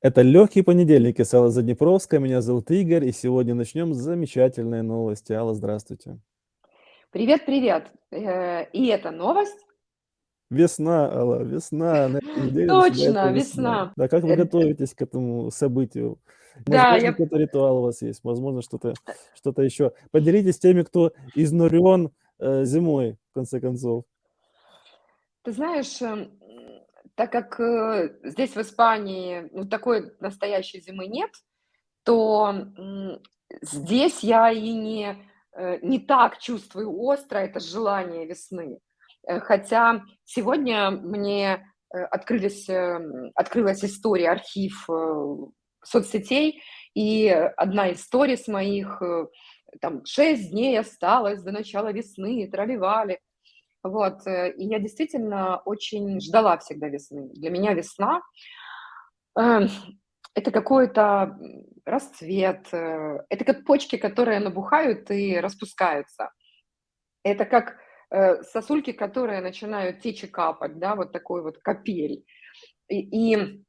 Это "Легкий понедельник" из Аллы Заднепровской. Меня зовут Игорь, и сегодня начнем с замечательной новости. Алла, здравствуйте. Привет, привет. Э, и это новость? Весна, Алла, весна. Точно, весна. весна. Да, как вы Э, э. готовитесь к этому событию? Да, Возможно, я какой-то ритуал у вас есть, возможно, что-то Э. что-то еще. Поделитесь с теми, кто изнурен, э, зимой, в конце концов. Ты знаешь, м, так как, э, здесь, в Испании, ну, такой настоящей зимы нет, то, м, здесь я и не, э, не так чувствую остро это желание весны. Э, хотя сегодня мне, э, открылись, эм, открылась история, архив, э, соцсетей, и одна из сторис моих, э, там: "6 дней осталось до начала весны", трали-вали. Вот, э, и я действительно очень ждала всегда весны. Для меня весна, э, это какой-то, расцвет, э, это как почки, которые набухают и распускаются. Это как, э, сосульки, которые начинают течь и капать, да, вот такой вот капель. И и,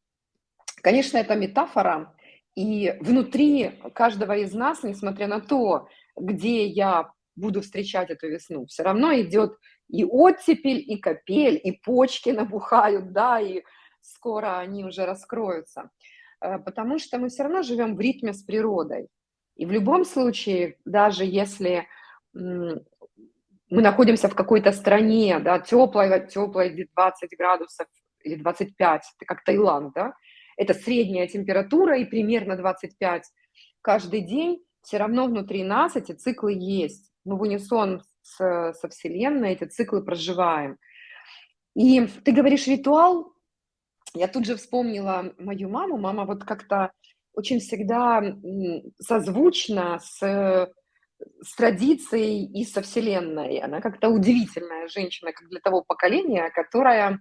конечно, это метафора, и внутри каждого из нас, несмотря на то, где я буду встречать эту весну, всё равно идет и оттепель, и капель, и почки набухают, да, и скоро они уже раскроются. Э, потому что мы всё равно живем в ритме с природой. И в любом случае, даже если, мы находимся в какой-то стране, да, тёплой, где 20 градусов или 25, это как Таиланд, да, это средняя температура и примерно 25 каждый день, всё равно внутри нас эти циклы есть. Мы в унисон с со Вселенной эти циклы проживаем. И ты говоришь ритуал, я тут же вспомнила мою маму. Мама вот как-то очень всегда, созвучна с с традицией и со Вселенной. Она как-то удивительная женщина, как для того поколения, которая,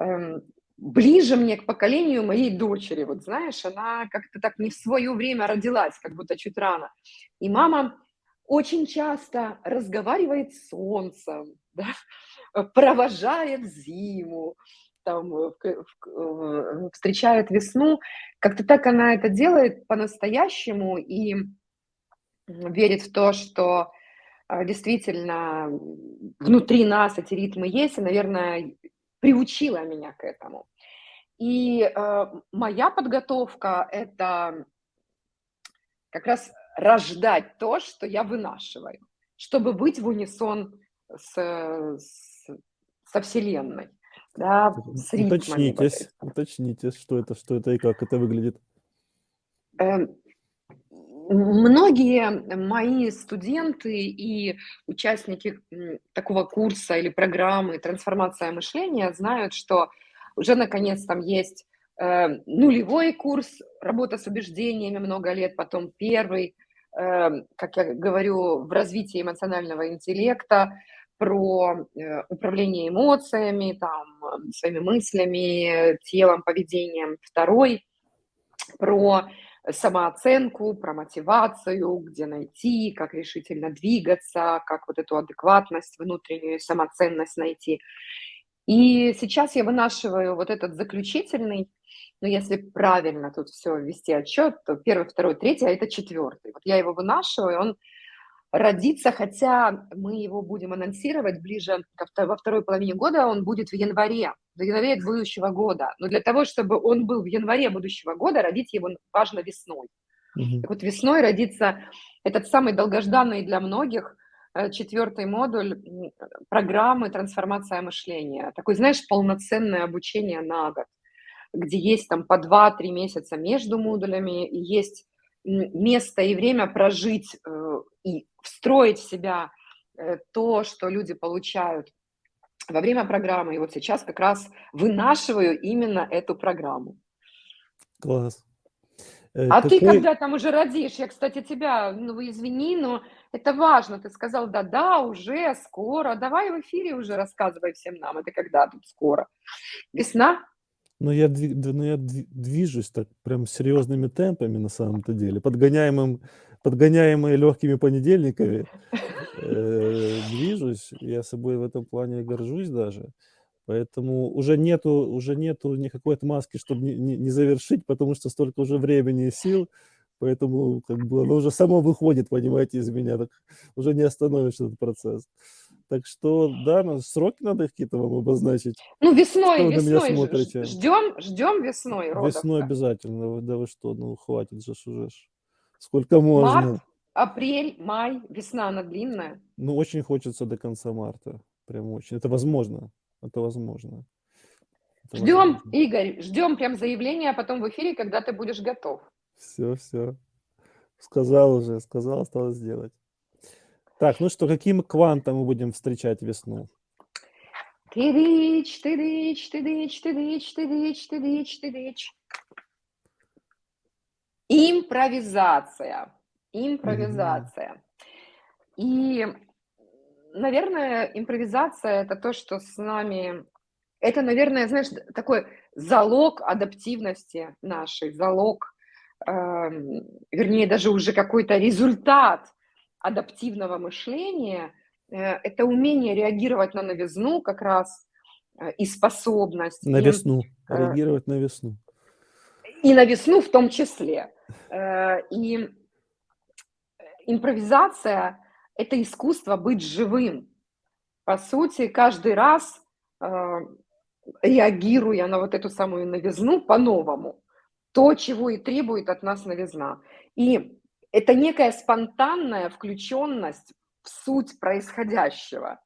эм, ближе мне к поколению моей дочери. Вот знаешь, она как-то так не в своё время родилась, как будто чуть рано. И мама очень часто разговаривает с солнцем, да, провожает зиму, там, э, э, встречает весну. Как-то так она это делает по-настоящему и, верит в то, что, э, действительно, внутри нас эти ритмы есть, и, наверное, приучила меня к этому. И, э, моя подготовка- это как раз рождать то, что я вынашиваю, чтобы быть в унисон с с со Вселенной, да, с ритмами Уточнитесь, уточнитесь, что это что это и как это выглядит. Эм, многие мои студенты и участники, такого курса или программы "Трансформация мышления" знают, что уже наконец там есть, э, нулевой курс, работа с убеждениями много лет, потом 1, эм, как я говорю, в развитии эмоционального интеллекта, про, э, управление эмоциями, там, своими мыслями, телом, поведением. 2 про самооценку, про мотивацию, где найти, как решительно двигаться, как вот эту адекватность внутреннюю, самоценность найти. И сейчас я вынашиваю вот этот заключительный, ну, если правильно тут всё вести отчёт, то 1, 2, 3, а это 4. Вот я его вынашиваю, он родится, хотя мы его будем анонсировать ближе ко во 2 половине года, он будет в январе, в январе будущего года. Но для того, чтобы он был в январе будущего года, родить его важно весной. Мгм. Так вот весной родится этот самый долгожданный для многих, э, 4 модуль, программы "Трансформация мышления". Такой, знаешь, полноценное обучение на год, где есть там по 2-3 месяца между модулями и есть, место и время прожить, э, и встроить в себя, э, то, что люди получают во время программы. И вот сейчас как раз вынашиваю именно эту программу. Класс. Э, А ты какой когда там уже родишь? Я, кстати, тебя, ну, извини, но это важно. Ты сказал: "Да-да, уже скоро". Давай в эфире уже рассказывай всем нам, это когда тут скоро? Весна? Ну, я д ну, я дви движусь так прям серьёзными темпами на самом-то деле, подгоняемым подгоняемый лёгкими понедельниками, э, движусь. Я собой в этом плане горжусь даже, Поэтому уже нету уже нету никакой отмазки, чтобы не не не завершить, потому что столько уже времени и сил. Поэтому как бы оно уже само выходит, понимаете, из меня, так уже не остановишь этот процесс. Так что да, сроки надо какие-то вам обозначить. Ну, Что весной, вы на меня весной ж- смотрите? ждем, ждем весной Весной родов-то. обязательно. Да вы что, ну хватит же уже. Сколько Март, можно? апрель, май, весна, она длинная. Ну, очень хочется до конца марта. Прям очень. Это возможно. Это возможно. Это Ждем, возможно. Игорь, ждем прям заявления, а потом в эфире, когда ты будешь готов. Всё, всё. Сказал уже, сказал, осталось сделать. Так, ну что, каким квантом мы будем встречать весну? Тыдыч, тыдыч, тыдыч, тыдыч, тыдыч, тыдыч, тыдыч. Импровизация. Импровизация. И, наверное, импровизация- это то, что с нами это, наверное, знаешь, такой залог адаптивности нашей, залог, эм, вернее, даже уже какой-то результат адаптивного мышления. Э, это умение реагировать на новизну как раз, э, и способность, На и, весну. э Реагировать на весну. и на весну в том числе. И, импровизация- это искусство быть живым. По сути, каждый раз, реагируя на вот эту самую новизну по-новому, то, чего и требует от нас новизна. И это некая спонтанная включенность в суть происходящего.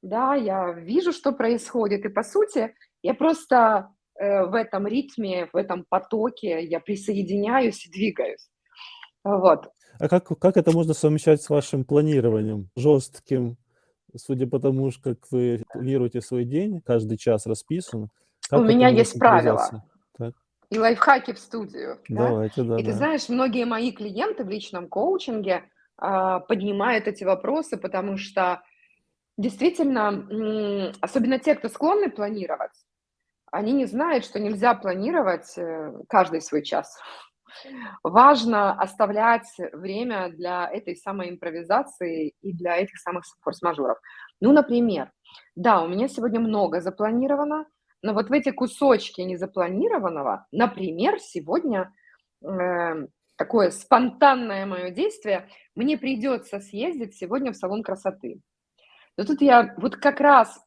Да, я вижу, что происходит, и по сути я просто, э, в этом ритме, в этом потоке я присоединяюсь и двигаюсь. Вот. А как как это можно совмещать с вашим планированием жестким? Судя по тому, как вы планируете свой день, каждый час расписан. У меня есть правила. И лайфхаки в студию, да. Давайте, И ты да-да. знаешь, многие мои клиенты в личном коучинге, а, поднимают эти вопросы, потому что действительно, особенно те, кто склонны планировать, они не знают, что нельзя планировать, э, каждый свой час. Важно оставлять время для этой самой импровизации и для этих самых форс-мажоров. Ну, например, да, у меня сегодня много запланировано, но вот в эти кусочки незапланированного, например, сегодня, э, такое спонтанное моё действие: мне придется съездить сегодня в салон красоты. Но тут я вот как раз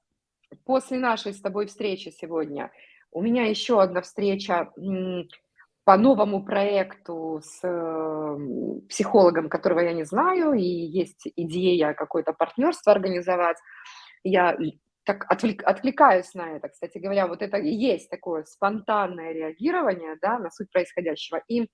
после нашей с тобой встречи сегодня у меня еще одна встреча, по новому проекту с, м, психологом, которого я не знаю, и есть идея какое-то партнерство организовать. Я так отвлек откликаюсь на это. Кстати говоря, вот это и есть такое спонтанное реагирование, да, на суть происходящего. И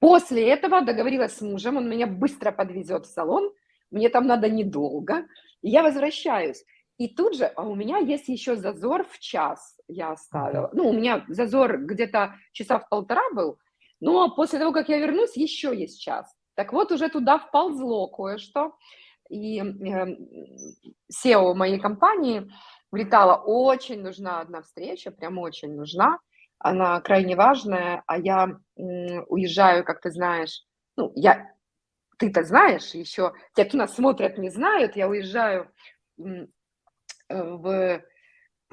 после этого договорилась с мужем, он меня быстро подвезет в салон, мне там надо недолго, и я возвращаюсь. И тут же, а у меня есть еще зазор в час, я оставила. Ну, у меня зазор где-то часа в 1,5 был, но после того, как я вернусь, еще есть час. Так вот, уже туда вползло кое-что. И, эм, SEO моей компании влетало: "Очень нужна одна встреча, прям очень нужна, она крайне важная". А я, уезжаю, как ты знаешь, ну, я ты-то знаешь, еще те, кто нас смотрят, не знают, я уезжаю, э, в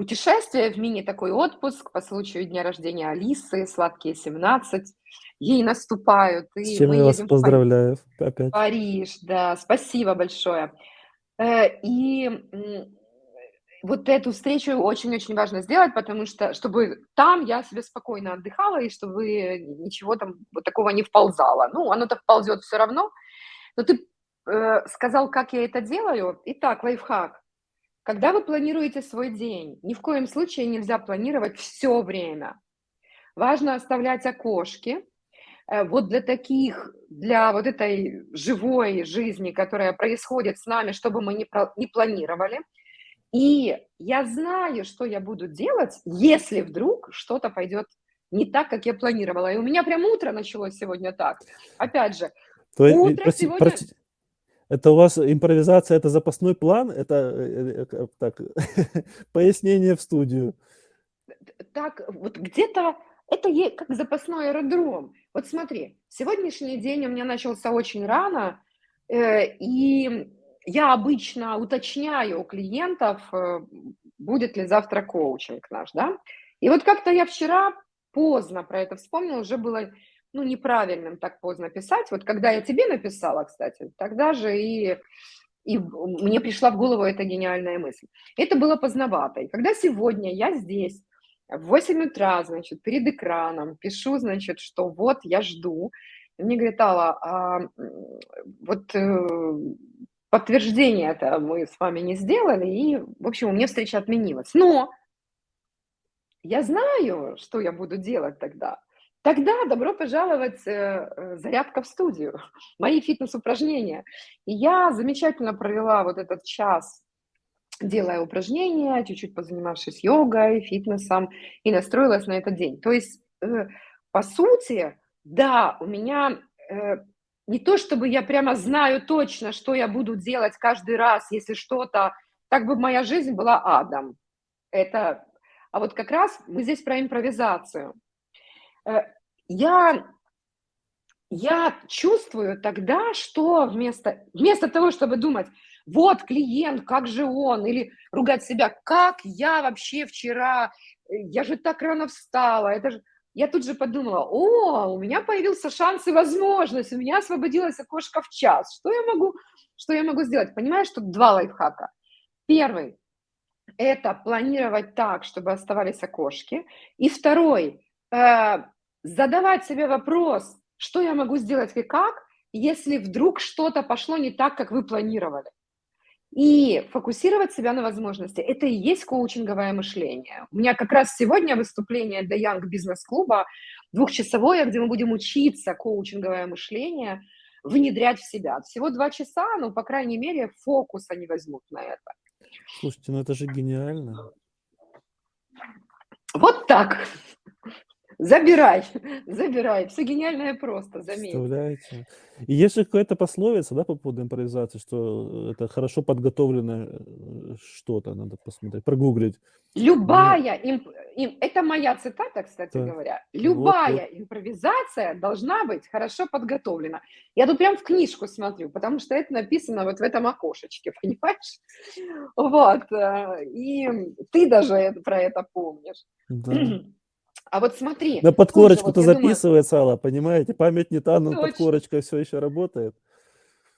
путешествие, в мини такой отпуск по случаю дня рождения Алисы, сладкие 17. Ей наступают, С и чем мы я вас едем в Пари поздравляю опять. Париж, да, спасибо большое. Э, и, вот эту встречу очень-очень важно сделать, потому что чтобы там я себе спокойно отдыхала и чтобы ничего там вот такого не вползало. Ну, оно-то вползет всё равно. Но ты, э, сказал, как я это делаю. Итак, лайфхак. Когда вы планируете свой день, ни в коем случае нельзя планировать всё время. Важно оставлять окошки. Э, вот для таких, для вот этой живой жизни, которая происходит с нами, что бы мы про ни планировали. И я знаю, что я буду делать, если вдруг что-то пойдет не так, как я планировала. И у меня прям утро началось сегодня так. Опять же, То утро прости сегодня простите, это у вас импровизация- это запасной план? Это, э, э, к так, пояснение в студию. так, вот где-то это как запасной аэродром. Вот смотри, сегодняшний день у меня начался очень рано, э, и я обычно уточняю у клиентов, э, будет ли завтра коучинг наш, да. И вот как-то я вчера поздно про это вспомнила, уже было, ну, неправильным так поздно писать. Вот когда я тебе написала, кстати, тогда же и, и мне пришла в голову эта гениальная мысль. Это было поздновато. И когда сегодня я здесь, в 8 утра, значит, перед экраном, пишу, значит, что вот я жду, и мне говорит, Алла, а вот э, подтверждение это мы с вами не сделали, и, в общем, у меня встреча отменилась. Но я знаю, что я буду делать тогда. Тогда добро пожаловать, э, э, зарядка в студию, мои фитнес-упражнения. И я замечательно провела вот этот час, делая упражнения, чуть-чуть позанимавшись йогой, фитнесом, и настроилась на этот день. То есть, э, по сути, да, у меня не то чтобы я прямо знаю точно, что я буду делать каждый раз, если что-то, так бы моя жизнь была адом. Это а вот как раз мы здесь про импровизацию. Э, я, я чувствую тогда, что вместо, вместо того, чтобы думать, вот клиент, как же он, или ругать себя, как я вообще вчера, я же так рано встала, это же... Я тут же подумала, о, у меня появился шанс и возможность, у меня освободилось окошко в час. Что я могу, что я могу сделать? Понимаешь, тут два лайфхака. Первый это планировать так, чтобы оставались окошки. И второй, э, задавать себе вопрос, что я могу сделать и как, если вдруг что-то пошло не так, как вы планировали. И фокусировать себя на возможности. Это и есть коучинговое мышление. У меня как раз сегодня выступление для Young бизнес-клуба двухчасовое, где мы будем учиться коучинговое мышление внедрять в себя. Всего два часа, но, по крайней мере, фокус они возьмут на это. Слушайте, ну это же гениально. Вот так. Забирай, забирай. Все гениальное просто, заметь. Представляете? И есть же какая-то пословица, да, по поводу импровизации, что это хорошо подготовленное э, что-то, надо посмотреть, прогуглить. Любая, имп... им... это моя цитата, кстати Да. говоря, любая Вот, вот. импровизация должна быть хорошо подготовлена. Я тут прям в книжку смотрю, потому что это написано вот в этом окошечке, понимаешь? Вот, э, и ты даже про это помнишь. Да. А вот смотри, На подкорочку-то вот я думаю, записывается, Алла, понимаете? Память не та, но Точно. подкорочка все еще работает.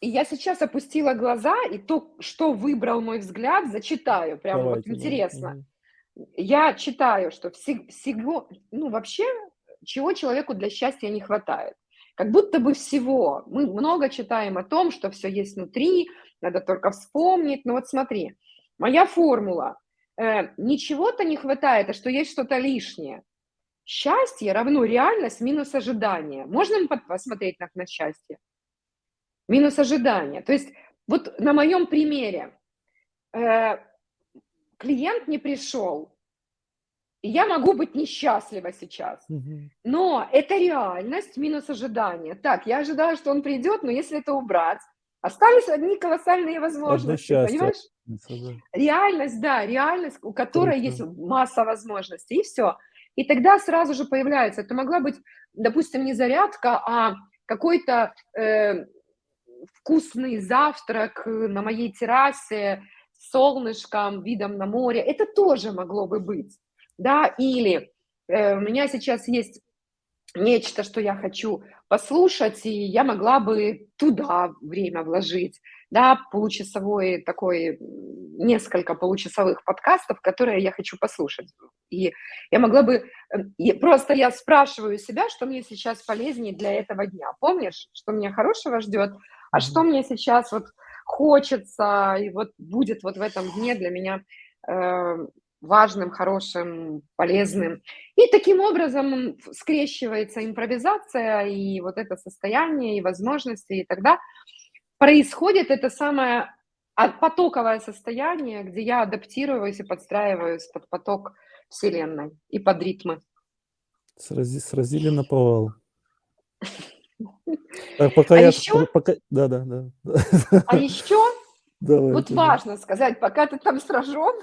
И я сейчас опустила глаза, и то, что выбрал мой взгляд, зачитаю. Прямо вот Давайте, да. интересно. Мгм. Я читаю, что всег- всего, ну вообще, чего человеку для счастья не хватает. Как будто бы всего. Мы много читаем о том, что все есть внутри, надо только вспомнить. Но вот смотри, моя формула. Э, ничего-то не хватает, а что есть что-то лишнее. Счастье равно реальность минус ожидание. Можно посмотреть на, на счастье? Минус ожидание. То есть вот на моем примере э, клиент не пришел, и я могу быть несчастлива сейчас. Но это реальность минус ожидание. Так, я ожидала, что он придет, но если это убрать, остались одни колоссальные возможности, счастье. понимаешь? Реальность, да, реальность, у которой Круто. есть масса возможностей, и все. И тогда сразу же появляется, это могла быть, допустим, не зарядка, а какой-то э, вкусный завтрак на моей террасе солнышком, видом на море. Это тоже могло бы быть, да, или э, у меня сейчас есть нечто, что я хочу послушать, и я могла бы туда время вложить, да, получасовой такой, несколько получасовых подкастов, которые я хочу послушать. И я могла бы, э, и просто я спрашиваю себя, что мне сейчас полезнее для этого дня. Помнишь, что меня хорошего ждет, а Мгм. что мне сейчас вот хочется, и вот будет вот в этом дне для меня э, важным, хорошим, полезным. И таким образом скрещивается импровизация и вот это состояние, и возможности, и тогда происходит это самое а- потоковое состояние, где я адаптируюсь и подстраиваюсь под поток Вселенной и под ритмы. Срази- сразили на повал. Так, пока А я... еще- Пока... Да, да, да. А еще Давайте, Вот да. важно сказать, пока ты там сражен,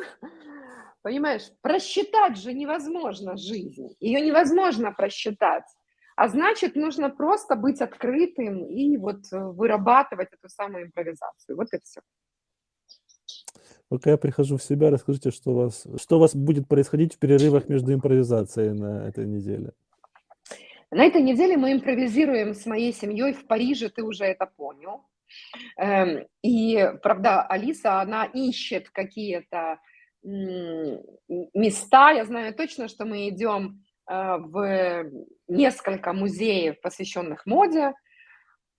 понимаешь, просчитать же невозможно жизнь. Ее невозможно просчитать. А значит, нужно просто быть открытым и вот э, вырабатывать эту самую импровизацию. Вот и все. Пока я прихожу в себя, расскажите, что у вас, что у вас будет происходить в перерывах между импровизацией на этой неделе? На этой неделе мы импровизируем с моей семьей в Париже, ты уже это понял. Эм, и, правда, Алиса, она ищет какие-то места. Я знаю точно, что мы идем э, в несколько музеев, посвященных моде, э,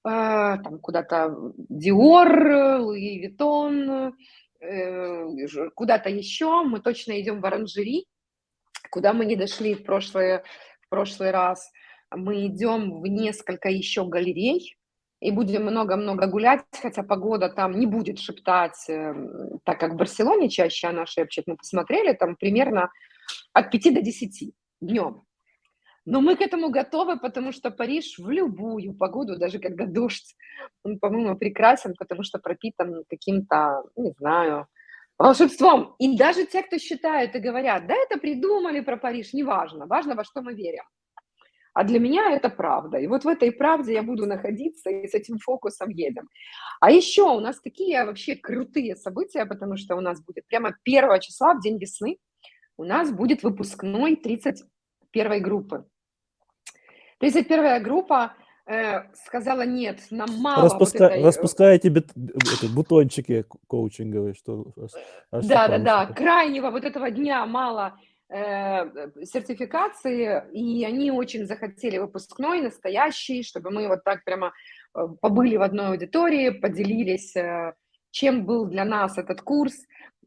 там куда-то Dior, Louis Vuitton, э, куда-то еще. Мы точно идем в оранжери, куда мы не дошли в прошлый, в прошлый раз. Мы идем в несколько еще галерей, и будем много-много гулять, хотя погода там не будет шептать, эм, так как в Барселоне чаще она шепчет. Мы посмотрели, там примерно от 5 до 10 днем. Но мы к этому готовы, потому что Париж в любую погоду, даже когда дождь, он, по-моему, прекрасен, потому что пропитан каким-то, не знаю, волшебством. И даже те, кто считают и говорят, да, это придумали про Париж, неважно, важно, во что мы верим. А для меня это правда. И вот в этой правде я буду находиться и с этим фокусом едем. А еще у нас такие вообще крутые события, потому что у нас будет прямо 1 числа, в день весны, у нас будет выпускной 31 группы. 31 группа э, сказала, нет, нам мало Распуска... вот этой... Распускаете бит... бутончики коучинговые, что... Да, да, да, крайнего вот этого дня мало сертификации, и они очень захотели выпускной, настоящий, чтобы мы вот так прямо э, побыли в одной аудитории, поделились, э, чем был для нас этот курс,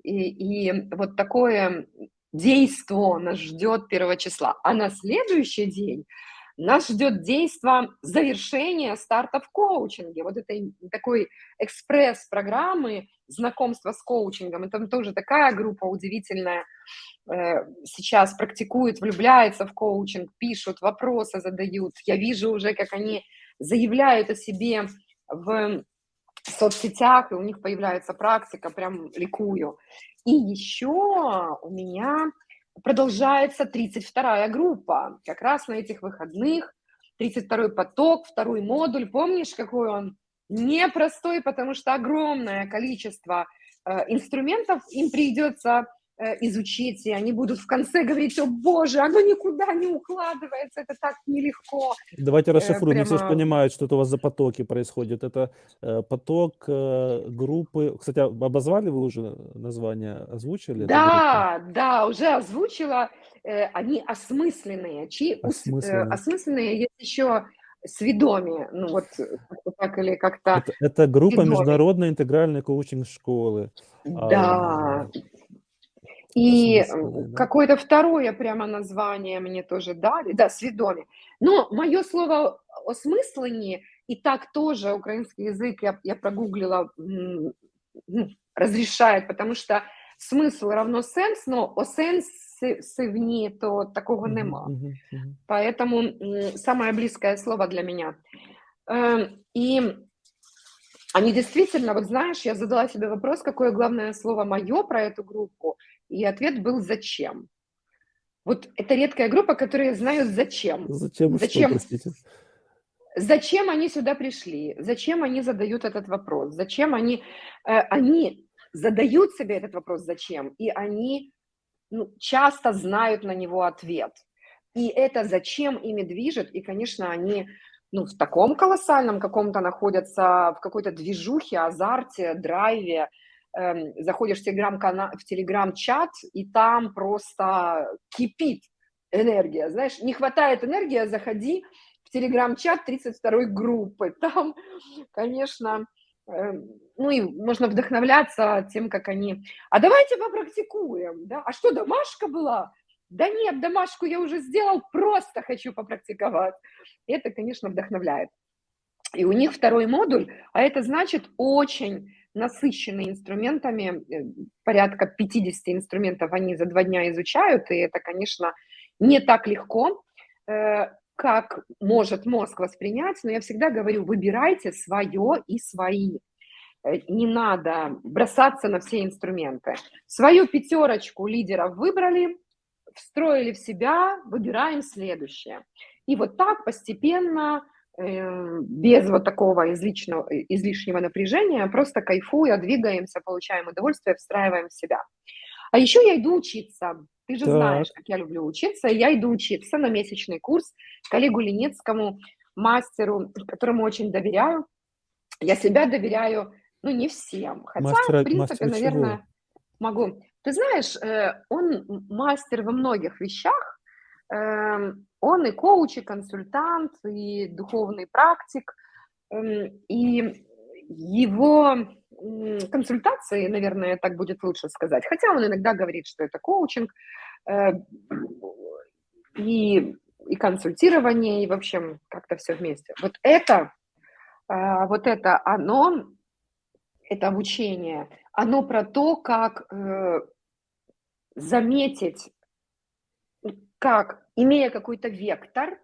и, и вот такое действо нас ждет первого числа. А на следующий день нас ждет действо завершения старта в коучинге, вот этой такой экспресс-программы знакомства с коучингом. Это тоже такая группа удивительная, Э, сейчас практикуют, влюбляются в коучинг, пишут, вопросы задают. Я вижу уже, как они заявляют о себе в соцсетях, и у них появляется практика, прям ликую. И еще у меня продолжается 32-я группа. Как раз на этих выходных 32-й поток, второй модуль. Помнишь, какой он? Непростой, потому что огромное количество э, инструментов им придется изучить, и они будут в конце говорить, о боже, оно никуда не укладывается, это так нелегко. Давайте э, расшифруем, прямо... все же понимают, что это у вас за потоки происходит. Это э, поток группы, кстати, а обозвали вы уже название, озвучили? Да, да, уже озвучила. Они осмысленные. Чьи осмысленные. осмысленные есть еще сведомие, ну вот так или как-то. Это, это группа сведомие. международной интегральной коучинг школы. Да, а, и да? какое-то второе прямо название мне тоже дали, да, свідомі. Но мое слово осмысление, и так тоже украинский язык, я, я прогуглила, ну, разрешает, потому что смысл равно сенс, но о сенсивні то такого нема. Поэтому самое близкое слово для меня. Эм, и они действительно, вот знаешь, я задала себе вопрос, какое главное слово мое про эту группу, и ответ был «зачем?». Вот это редкая группа, которая знают зачем. Зачем, зачем, что, зачем они сюда пришли, зачем они задают этот вопрос, зачем они, э, они задают себе этот вопрос «зачем?», и они ну, часто знают на него ответ. И это «зачем» ими движет, и, конечно, они ну, в таком колоссальном каком-то находятся, в какой-то движухе, азарте, драйве, заходишь в телеграм-канал, в телеграм-чат, и там просто кипит энергия, знаешь, не хватает энергии, заходи в телеграм-чат 32-й группы, там, конечно, эм, ну и можно вдохновляться тем, как они, а давайте попрактикуем, да, а что, домашка была? Да нет, домашку я уже сделал, просто хочу попрактиковать. Это, конечно, вдохновляет. И у них второй модуль, а это значит очень насыщенные инструментами, э, порядка 50 инструментов они за два дня изучают, и это, конечно, не так легко, э, как может мозг воспринять, но я всегда говорю, выбирайте свое и свои. Э, не надо бросаться на все инструменты. Свою пятерочку лидеров выбрали, встроили в себя, выбираем следующее. И вот так постепенно без вот такого излишнего, излишнего напряжения, просто кайфуя, двигаемся, получаем удовольствие, встраиваем в себя. А еще я иду учиться. Ты же Так. знаешь, как я люблю учиться. Я иду учиться на месячный курс коллегу Леницкому, мастеру, которому очень доверяю. Я себя доверяю, ну, не всем. Хотя, Мастера, в принципе, наверное, чего? могу. Ты знаешь, э, он мастер во многих вещах. Эм, Он и коуч, и консультант, и духовный практик. Эм, И его консультации, наверное, так будет лучше сказать, хотя он иногда говорит, что это коучинг, э, и, и консультирование, и, в общем, как-то все вместе. Вот это, а, вот это оно, это обучение, оно про то, как э, заметить, как, имея какой-то вектор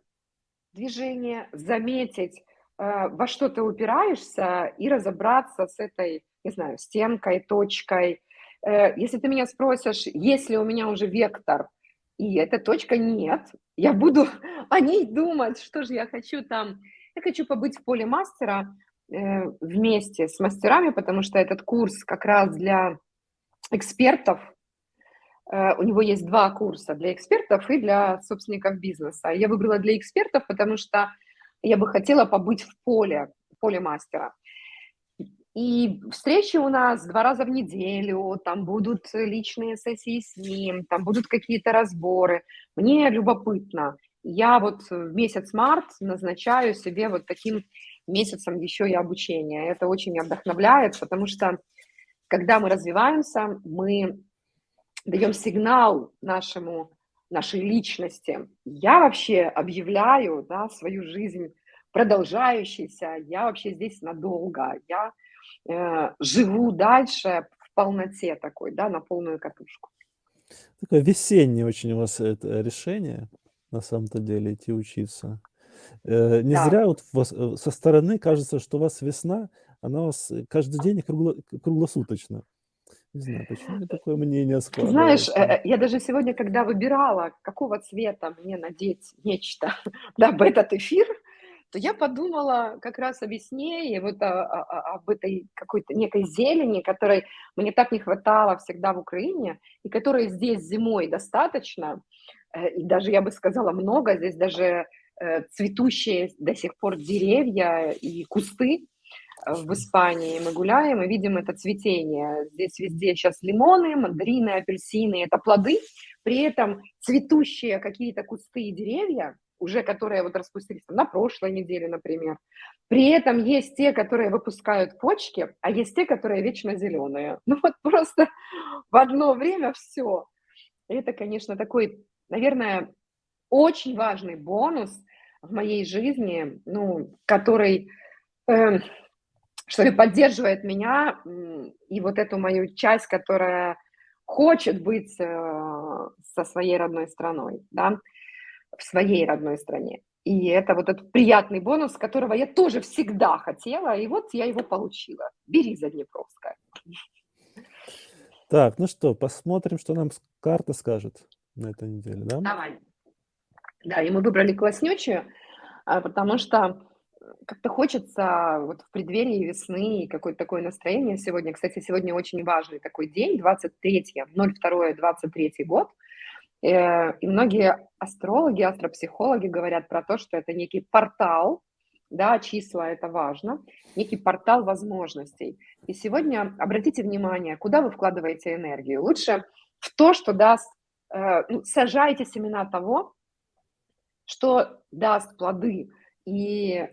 движения, заметить, э, во что ты упираешься и разобраться с этой, не знаю, стенкой, точкой. Э, Если ты меня спросишь, есть ли у меня уже вектор, и эта точка нет, я буду о ней думать, что же я хочу там. Я хочу побыть в поле мастера э, вместе с мастерами, потому что этот курс как раз для экспертов, У него есть два курса для экспертов и для собственников бизнеса. Я выбрала для экспертов, потому что я бы хотела побыть в поле, в поле мастера. И встречи у нас два раза в неделю, там будут личные сессии с ним, там будут какие-то разборы. Мне любопытно. Я вот в месяц март назначаю себе вот таким месяцем еще и обучение. Это очень меня вдохновляет, потому что когда мы развиваемся, мы даем сигнал нашему, нашей личности. Я вообще объявляю да, свою жизнь продолжающейся, я вообще здесь надолго, я э, живу дальше в полноте такой, да, на полную катушку. Такое весеннее очень у вас это решение, на самом-то деле, идти учиться. Э, Не Да. зря вот вас, э, со стороны кажется, что у вас весна, она у вас э, каждый день кругло- круглосуточно. Не знаю, почему мне такое мнение Ты знаешь, э, складывается. э, я даже сегодня, когда выбирала, какого цвета мне надеть нечто, да, в этот эфир, то я подумала как раз о весне и вот о- о- о- об этой какой-то некой зелени, которой мне так не хватало всегда в Украине, и которой здесь зимой достаточно, э, и даже, я бы сказала, много, здесь даже цветущие до сих пор деревья и кусты, в Испании мы гуляем и видим это цветение. Здесь везде сейчас лимоны, мандарины, апельсины, это плоды, при этом цветущие какие-то кусты и деревья, уже которые вот распустились там, на прошлой неделе, например. При этом есть те, которые выпускают почки, а есть те, которые вечно зеленые. Ну вот просто в одно время все. Это, конечно, такой, наверное, очень важный бонус в моей жизни, ну, который эм, что ли, поддерживает меня и вот эту мою часть, которая хочет быть э, со своей родной страной, да, в своей родной стране. И это вот этот приятный бонус, которого я тоже всегда хотела, и вот я его получила. Бери Заднепровская. Так, ну что, посмотрим, что нам карта скажет на этой неделе, да? Давай. Да, и мы выбрали класснючую, а, потому что как-то хочется вот в преддверии весны какое-то такое настроение сегодня. Кстати, сегодня очень важный такой день, 23, 02, 23 год. Э, И многие астрологи, астропсихологи говорят про то, что это некий портал, да, числа это важно, некий портал возможностей. И сегодня обратите внимание, куда вы вкладываете энергию. Лучше в то, что даст, э, ну, сажайте семена того, что даст плоды и,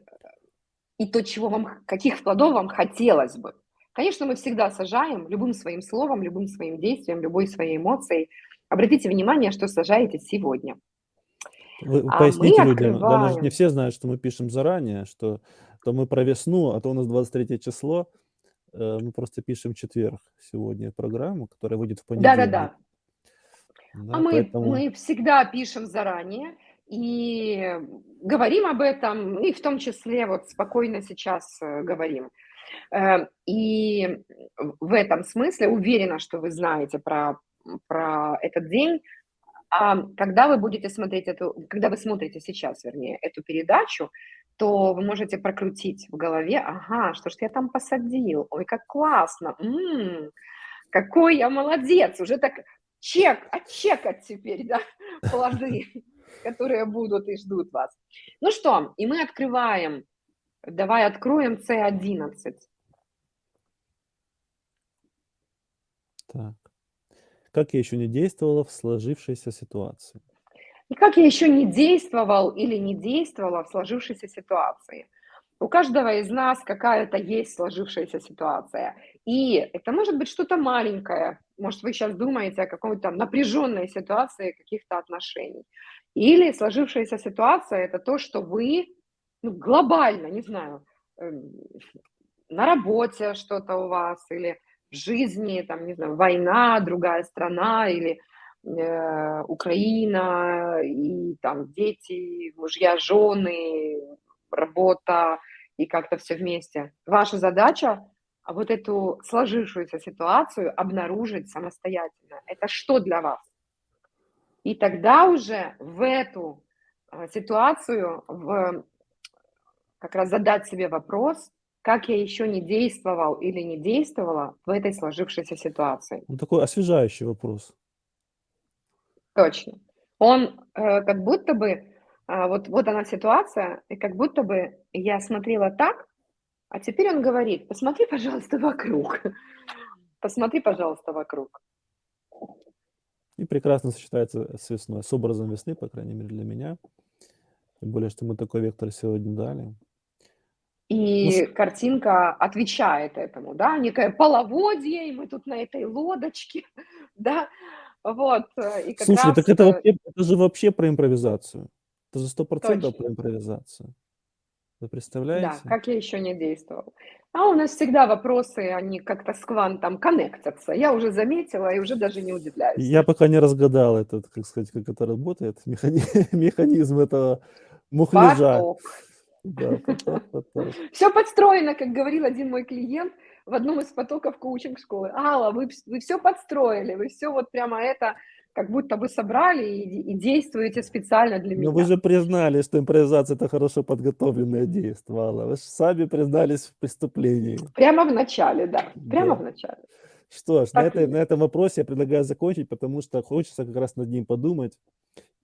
и то, чего вам, каких плодов вам хотелось бы. Конечно, мы всегда сажаем любым своим словом, любым своим действием, любой своей эмоцией. Обратите внимание, что сажаете сегодня. Вы А мы поясните людям, да, мы же не открываем. все знают, что мы пишем заранее, что то мы про весну, а то у нас 23 число, э, мы просто пишем четверг сегодня программу, которая выйдет в понедельник. Да-да-да. А Да, мы, поэтому мы всегда пишем заранее и говорим об этом, и в том числе вот спокойно сейчас э, говорим. Э, И в этом смысле уверена, что вы знаете про, про этот день. А когда вы будете смотреть эту, когда вы смотрите сейчас, вернее, эту передачу, то вы можете прокрутить в голове: "Ага, что ж я там посадил? Ой, как классно! М, какой я молодец!" Уже так чек, отчекать теперь, да, плоды, которые будут и ждут вас. Ну что, и мы открываем. Давай откроем С11. Так. Как я еще не действовала в сложившейся ситуации? И как я еще не действовал или не действовала в сложившейся ситуации. У каждого из нас какая-то есть сложившаяся ситуация. И это может быть что-то маленькое. Может, вы сейчас думаете о какой-то напряженной ситуации каких-то отношений. Или сложившаяся ситуация– это то, что вы ну, глобально, не знаю, эм, на работе что-то у вас, или в жизни, там, не знаю, война, другая страна, или э, Украина, и там дети, мужья, жены, работа, и как-то все вместе. Ваша задача вот эту сложившуюся ситуацию обнаружить самостоятельно. Это что для вас? И тогда уже в эту а, ситуацию, в, как раз задать себе вопрос, как я еще не действовал или не действовала в этой сложившейся ситуации. Ну, такой освежающий вопрос. Точно. Он э, как будто бы, э, вот, вот она ситуация, и как будто бы я смотрела так, а теперь он говорит, посмотри, пожалуйста, вокруг. Посмотри, пожалуйста, вокруг. И прекрасно сочетается с весной, с образом весны, по крайней мере, для меня. Тем более, что мы такой вектор сегодня дали. И ну, картинка отвечает этому, да, некое половодье, и мы тут на этой лодочке, да, вот. Э, и как Слушай, раз... так это, вообще, это же вообще про импровизацию. Это же сто процентов про импровизацию. Вы Да, представляете? как я еще не действовал. А у нас всегда вопросы, они как-то с квантом коннектятся. Я уже заметила и уже даже не удивляюсь. Я пока не разгадал этот, как сказать, как это работает, механи... механизм этого мухляжа. Поток. Да, поток, поток. Все подстроено, как говорил один мой клиент в одном из потоков коучинг школы. Алла, вы, вы все подстроили, вы все вот прямо это как будто бы собрали и, и действуете специально для меня. Но вы же признали, что импровизация – это хорошо подготовленное действие, Алла. Вы же сами признались в преступлении. Прямо в начале, да, прямо Да. в начале. Что ж, на, Так этой, на этом вопросе я предлагаю закончить, потому что хочется как раз над ним подумать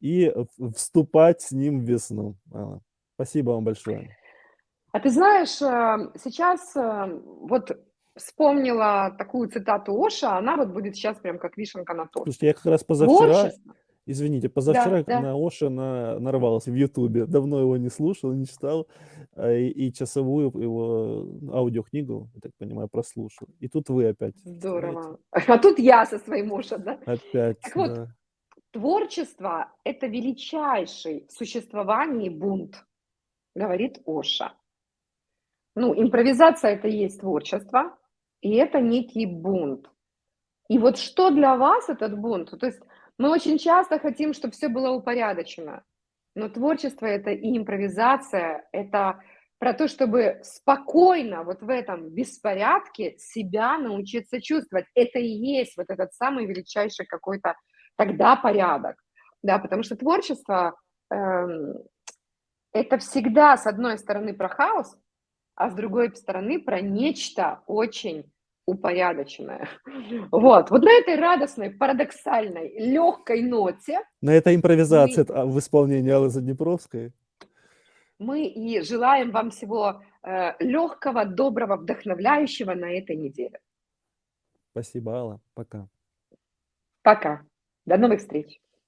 и вступать с ним в весну. Алла. Спасибо вам большое. А ты знаешь, э, сейчас э, вот вспомнила такую цитату Оша, она вот будет сейчас прям как вишенка на торте. Слушайте, я как раз позавчера, Творчество. извините, позавчера да. на Оша на, нарвался в Ютубе. Давно его не слушал, не читал. а, И, и часовую его аудиокнигу, я так понимаю, прослушал. И тут вы опять. Здорово. А тут я со своим Оша, да? Опять, Так вот, да. Творчество – это величайший в существовании бунт, говорит Оша. Ну, импровизация – это и есть творчество, и это некий бунт. И вот что для вас этот бунт? То есть мы очень часто хотим, чтобы все было упорядочено, но творчество – это и импровизация, это про то, чтобы спокойно вот в этом беспорядке себя научиться чувствовать. Это и есть вот этот самый величайший какой-то тогда порядок, да, потому что творчество эм, это всегда с одной стороны про хаос, а с другой стороны про нечто очень упорядоченное. Вот, вот на этой радостной, парадоксальной, легкой ноте На этой импровизации а, в исполнении Аллы Заднепровской. мы и желаем вам всего э, легкого, доброго, вдохновляющего на этой неделе. Спасибо, Алла. Пока. Пока. До новых встреч.